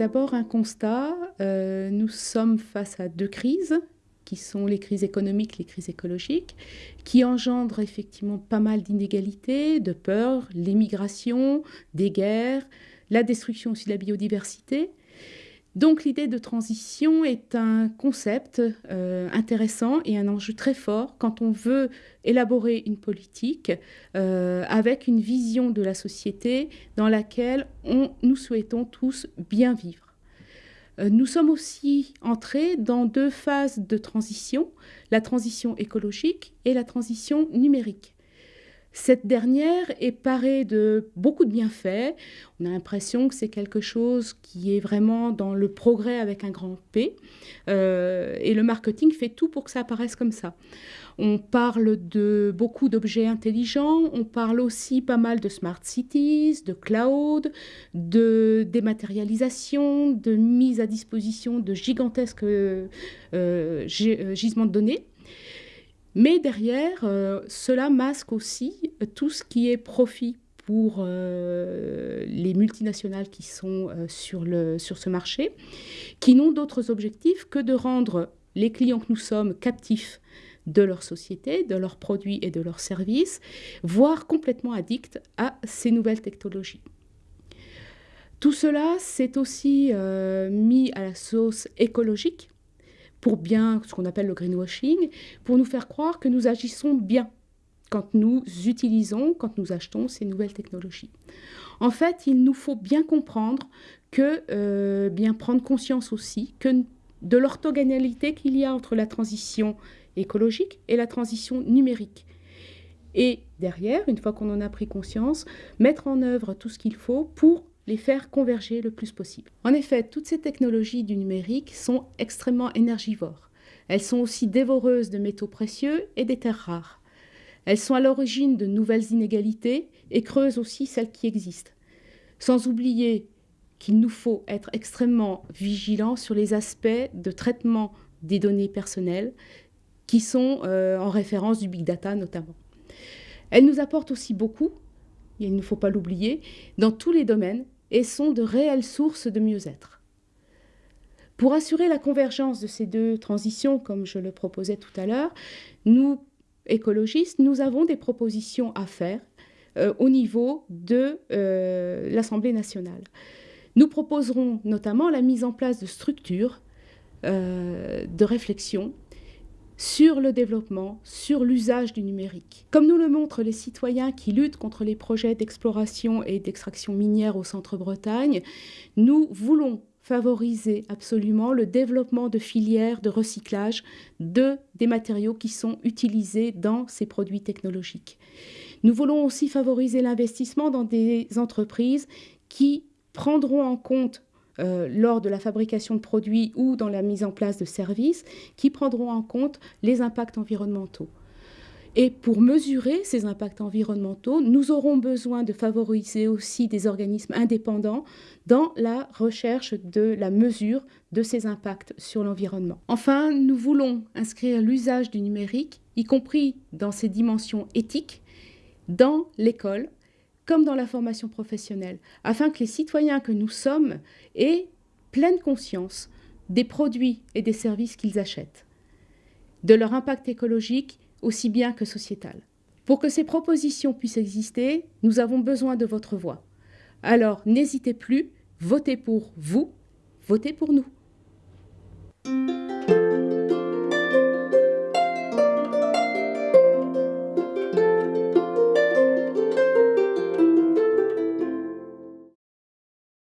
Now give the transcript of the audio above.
D'abord un constat, euh, nous sommes face à deux crises qui sont les crises économiques, les crises écologiques, qui engendrent effectivement pas mal d'inégalités, de peurs, l'émigration, des guerres, la destruction aussi de la biodiversité. Donc l'idée de transition est un concept euh, intéressant et un enjeu très fort quand on veut élaborer une politique euh, avec une vision de la société dans laquelle nous souhaitons tous bien vivre. Euh, nous sommes aussi entrés dans deux phases de transition, la transition écologique et la transition numérique. Cette dernière est parée de beaucoup de bienfaits. On a l'impression que c'est quelque chose qui est vraiment dans le progrès avec un grand P. Euh, et le marketing fait tout pour que ça apparaisse comme ça. On parle de beaucoup d'objets intelligents, on parle aussi pas mal de smart cities, de cloud, de dématérialisation, de mise à disposition de gigantesques euh, euh, gisements de données. Mais derrière, euh, cela masque aussi tout ce qui est profit pour euh, les multinationales qui sont euh, sur, ce marché, qui n'ont d'autres objectifs que de rendre les clients que nous sommes captifs de leur société, de leurs produits et de leurs services, voire complètement addicts à ces nouvelles technologies. Tout cela s'est aussi mis à la sauce écologique pour bien, ce qu'on appelle le greenwashing, pour nous faire croire que nous agissons bien quand nous utilisons, quand nous achetons ces nouvelles technologies. En fait, il nous faut bien comprendre que, euh, bien prendre conscience aussi que de l'orthogonalité qu'il y a entre la transition écologique et la transition numérique. Et derrière, une fois qu'on en a pris conscience, mettre en œuvre tout ce qu'il faut pour les faire converger le plus possible. En effet, toutes ces technologies du numérique sont extrêmement énergivores. Elles sont aussi dévoreuses de métaux précieux et des terres rares. Elles sont à l'origine de nouvelles inégalités et creusent aussi celles qui existent. Sans oublier qu'il nous faut être extrêmement vigilants sur les aspects de traitement des données personnelles qui sont euh, en référence du big data notamment. Elles nous apportent aussi beaucoup, il ne faut pas l'oublier, dans tous les domaines et sont de réelles sources de mieux-être. Pour assurer la convergence de ces deux transitions, comme je le proposais tout à l'heure, nous, écologistes, nous avons des propositions à faire euh, au niveau de euh, l'Assemblée nationale. Nous proposerons notamment la mise en place de structures euh, de réflexion sur le développement, sur l'usage du numérique. Comme nous le montrent les citoyens qui luttent contre les projets d'exploration et d'extraction minière au centre-Bretagne, nous voulons favoriser absolument le développement de filières de recyclage de, des matériaux qui sont utilisés dans ces produits technologiques. Nous voulons aussi favoriser l'investissement dans des entreprises qui prendront en compte euh, lors de la fabrication de produits ou dans la mise en place de services qui prendront en compte les impacts environnementaux. Et pour mesurer ces impacts environnementaux, nous aurons besoin de favoriser aussi des organismes indépendants dans la recherche de la mesure de ces impacts sur l'environnement. Enfin, nous voulons inscrire l'usage du numérique, y compris dans ses dimensions éthiques, dans l'école comme dans la formation professionnelle, afin que les citoyens que nous sommes aient pleine conscience des produits et des services qu'ils achètent, de leur impact écologique aussi bien que sociétal. Pour que ces propositions puissent exister, nous avons besoin de votre voix. Alors n'hésitez plus, votez pour vous, votez pour nous.